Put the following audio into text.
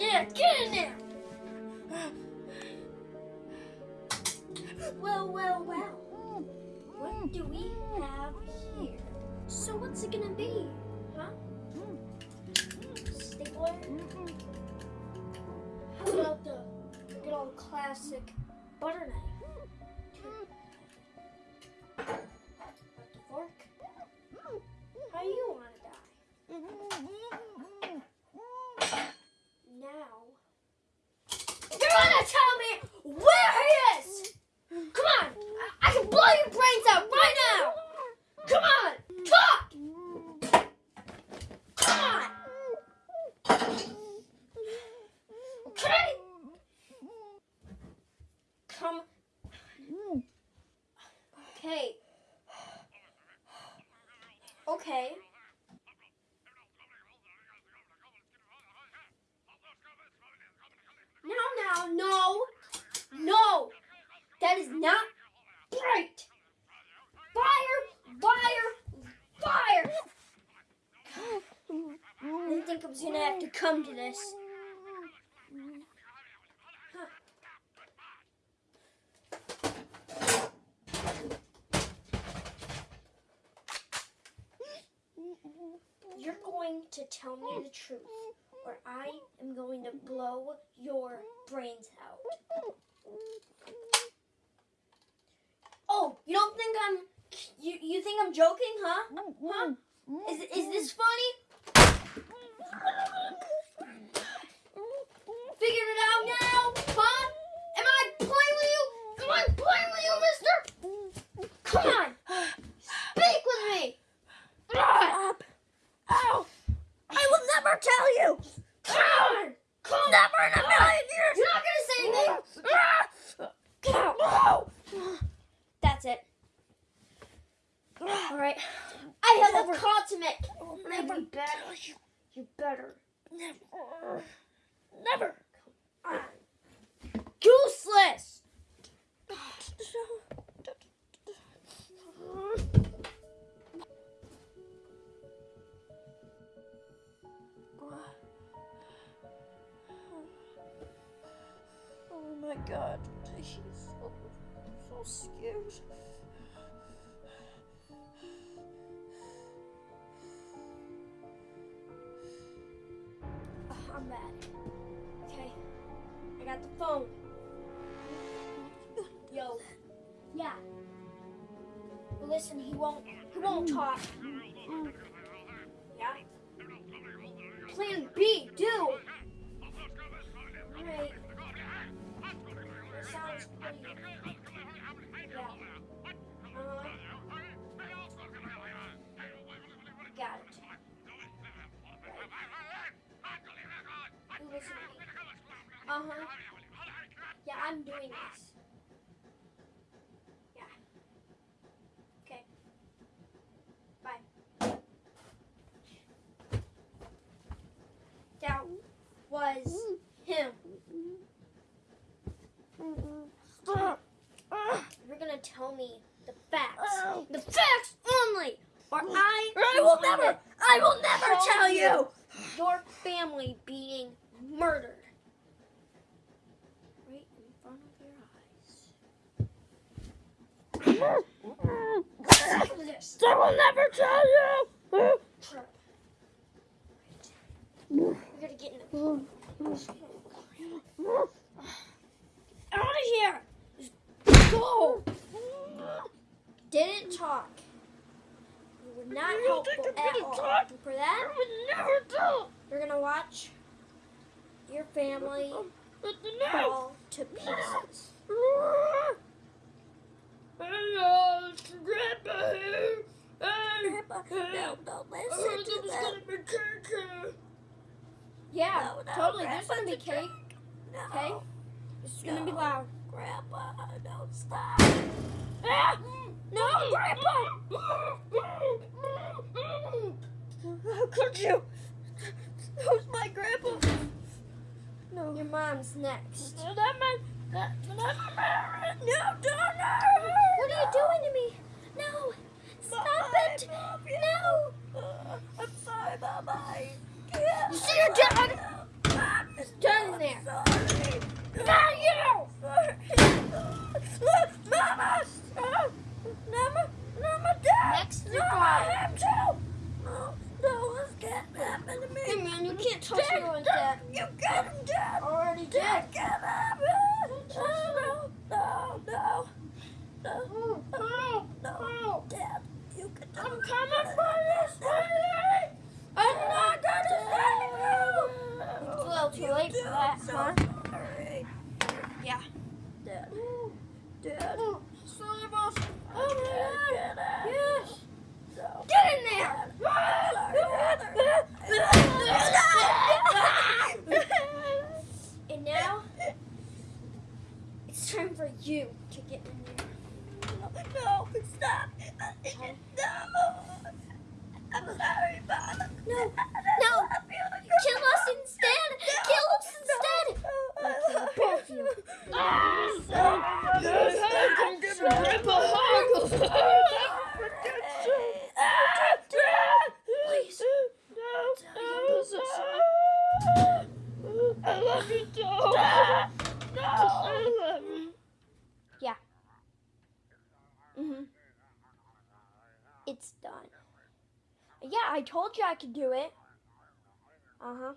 Yeah, get in there. Well, well, well. What do we have here? Okay. Okay. No, no, no! No! That is not right! Fire! Fire! Fire! I didn't think I was gonna have to come to this. Huh. You're going to tell me the truth, or I am going to blow your brains out. Oh, you don't think I'm you you think I'm joking, huh? Huh? Is is this funny? Figured it out now, huh? Am I playing with you? Am I playing with you, mister? Come on. Speak with me. Stop! Ow! I will never tell you! Come on. Come on. Never in a million years! You're not gonna say anything. Ah! Get out. No! That's it. All right. I have a call to make. will And I never be better. you. You better. Never. Never. Ah. Useless. Oh my god. He's so, so scared. Ugh, Okay. I got the phone. Yo. Yeah. Well, listen, he won't. He won't talk. Yeah. Plan B, do. Alright. Sounds pretty. Yeah. Uh-huh. Got Uh-huh. Yeah, I'm doing this. Yeah. Okay. Bye. That was him. You're gonna tell me the facts. The facts only! Or I I will never, I will never tell you. you! your family being murdered. Right in front of your eyes. Look at this. I will never tell you! Trap. We're gonna get in the out of here. Just go. Didn't talk. You were not You helpful at gonna all. talk? For that, I would never tell! you're gonna watch your family But fall to pieces. Hello, Grandpa Grandpa, hey. no, don't listen to them. gonna be cake here. Yeah, No, no, totally. There's Grandpa, gonna be cake. No, Okay, it's gonna be loud. Grandpa, don't stop. Ah! Mm, no, How could you? Who's my grandpa? No. Your mom's next. No, that man, that, that man. No, don't. hurt No. What are you doing to me? No. Stop bye, it. Mom, no. Uh, I'm sorry, Mama. You see your dad? Dad in there. Sorry. Not you. Sorry. It's time for you to get in there. No, stop. No. I'm sorry, Mom. No, no. Kill us instead. Kill us instead. I'll kill both of you. Come give me Grandpa a hug. Please. I love you so. I love you. Mhm. It's done. Yeah, I told you I could do it. Uh huh.